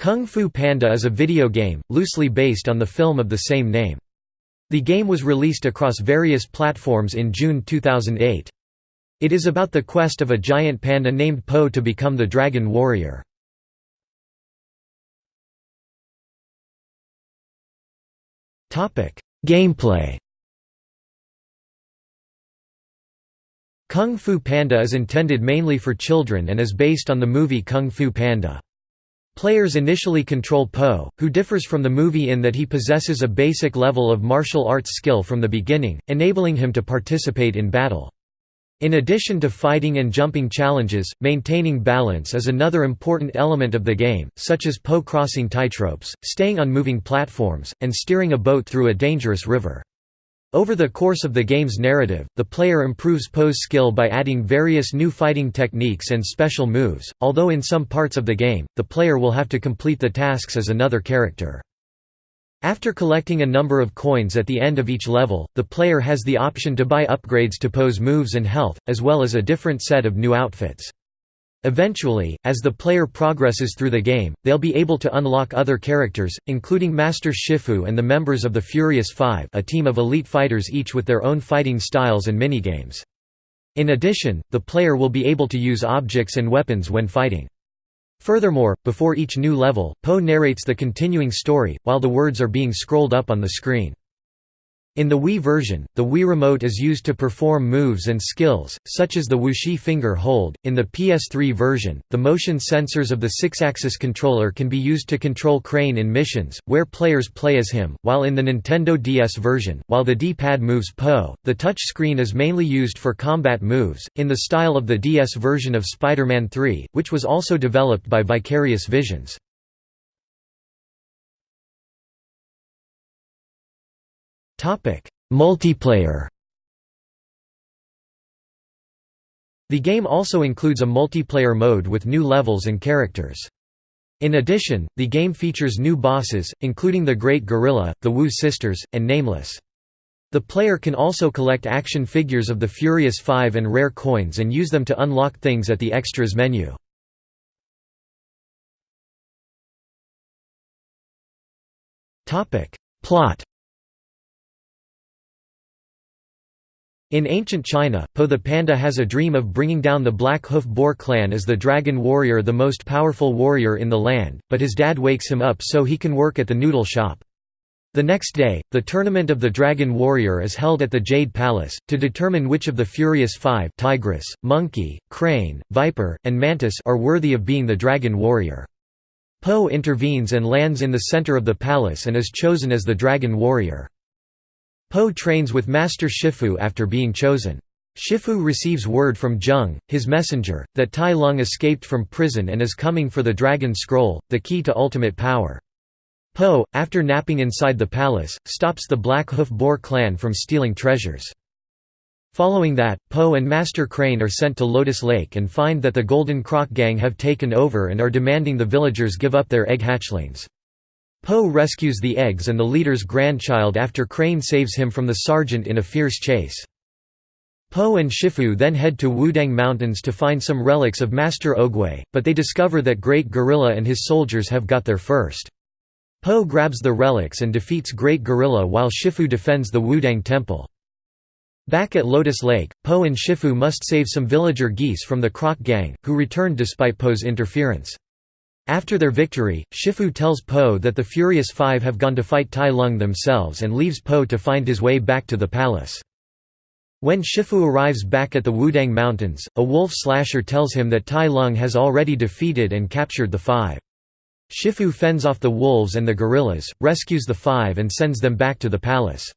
Kung Fu Panda is a video game, loosely based on the film of the same name. The game was released across various platforms in June 2008. It is about the quest of a giant panda named Po to become the Dragon Warrior. Gameplay Kung Fu Panda is intended mainly for children and is based on the movie Kung Fu Panda. Players initially control Po, who differs from the movie in that he possesses a basic level of martial arts skill from the beginning, enabling him to participate in battle. In addition to fighting and jumping challenges, maintaining balance is another important element of the game, such as Po crossing tightropes, staying on moving platforms, and steering a boat through a dangerous river. Over the course of the game's narrative, the player improves Po's skill by adding various new fighting techniques and special moves, although in some parts of the game, the player will have to complete the tasks as another character. After collecting a number of coins at the end of each level, the player has the option to buy upgrades to Po's moves and health, as well as a different set of new outfits. Eventually, as the player progresses through the game, they'll be able to unlock other characters, including Master Shifu and the members of the Furious Five a team of elite fighters each with their own fighting styles and minigames. In addition, the player will be able to use objects and weapons when fighting. Furthermore, before each new level, Po narrates the continuing story, while the words are being scrolled up on the screen. In the Wii version, the Wii Remote is used to perform moves and skills, such as the Wuxi finger hold. In the PS3 version, the motion sensors of the Sixaxis controller can be used to control Crane in missions, where players play as him, while in the Nintendo DS version, while the D-pad moves Po, the touch screen is mainly used for combat moves, in the style of the DS version of Spider-Man 3, which was also developed by Vicarious Visions. Multiplayer. The game also includes a multiplayer mode with new levels and characters. In addition, the game features new bosses, including the Great Gorilla, the Wu Sisters, and Nameless. The player can also collect action figures of the Furious Five and rare coins and use them to unlock things at the Extras menu. Plot In ancient China, Po the panda has a dream of bringing down the Black Hoof Boar clan as the Dragon Warrior the most powerful warrior in the land, but his dad wakes him up so he can work at the noodle shop. The next day, the tournament of the Dragon Warrior is held at the Jade Palace, to determine which of the Furious Five tigress, monkey, crane, viper, and mantis are worthy of being the Dragon Warrior. Po intervenes and lands in the center of the palace and is chosen as the Dragon Warrior. Po trains with Master Shifu after being chosen. Shifu receives word from Zeng, his messenger, that Tai Lung escaped from prison and is coming for the Dragon Scroll, the key to ultimate power. Po, after napping inside the palace, stops the Black Hoof Boar clan from stealing treasures. Following that, Po and Master Crane are sent to Lotus Lake and find that the Golden Croc gang have taken over and are demanding the villagers give up their egg hatchlings. Po rescues the eggs and the leader's grandchild after Crane saves him from the sergeant in a fierce chase. Po and Shifu then head to Wudang Mountains to find some relics of Master Oogway, but they discover that Great Gorilla and his soldiers have got there first. Po grabs the relics and defeats Great Gorilla while Shifu defends the Wudang Temple. Back at Lotus Lake, Po and Shifu must save some villager geese from the Croc gang, who returned despite Po's interference. After their victory, Shifu tells Po that the Furious Five have gone to fight Tai Lung themselves and leaves Po to find his way back to the palace. When Shifu arrives back at the Wudang Mountains, a wolf slasher tells him that Tai Lung has already defeated and captured the Five. Shifu fends off the wolves and the gorillas, rescues the Five and sends them back to the palace.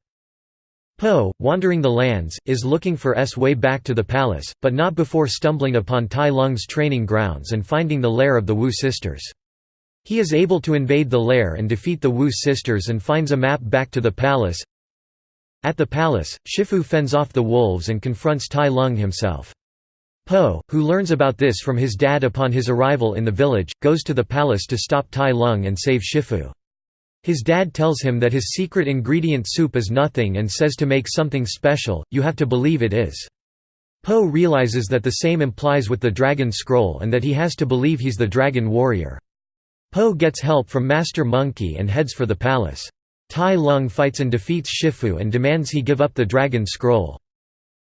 Po, wandering the lands, is looking for S way back to the palace, but not before stumbling upon Tai Lung's training grounds and finding the lair of the Wu sisters. He is able to invade the lair and defeat the Wu sisters and finds a map back to the palace. At the palace, Shifu fends off the wolves and confronts Tai Lung himself. Po, who learns about this from his dad upon his arrival in the village, goes to the palace to stop Tai Lung and save Shifu. His dad tells him that his secret ingredient soup is nothing and says to make something special, you have to believe it is. Po realizes that the same implies with the Dragon Scroll and that he has to believe he's the Dragon Warrior. Po gets help from Master Monkey and heads for the palace. Tai Lung fights and defeats Shifu and demands he give up the Dragon Scroll.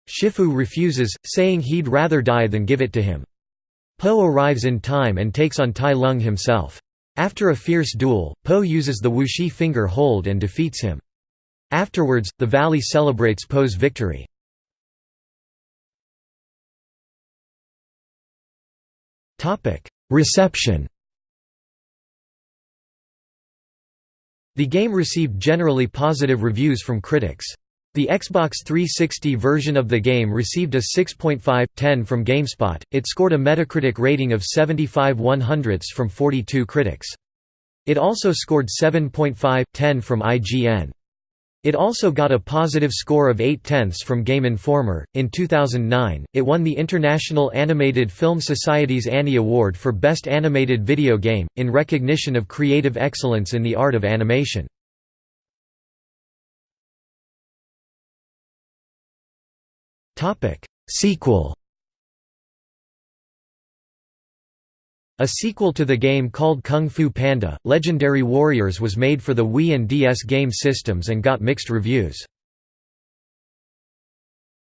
Shifu refuses, saying he'd rather die than give it to him. Po arrives in time and takes on Tai Lung himself. After a fierce duel, Po uses the Wuxi finger hold and defeats him. Afterwards, the valley celebrates Po's victory. Reception The game received generally positive reviews from critics. The Xbox 360 version of the game received a 6.5/10 from GameSpot. It scored a Metacritic rating of 75 100ths from 42 critics. It also scored 7.5/10 from IGN. It also got a positive score of 8 tenths from Game Informer. In 2009, it won the International Animated Film Society's Annie Award for Best Animated Video Game, in recognition of creative excellence in the art of animation. Sequel A sequel to the game called Kung Fu Panda, Legendary Warriors was made for the Wii and DS game systems and got mixed reviews.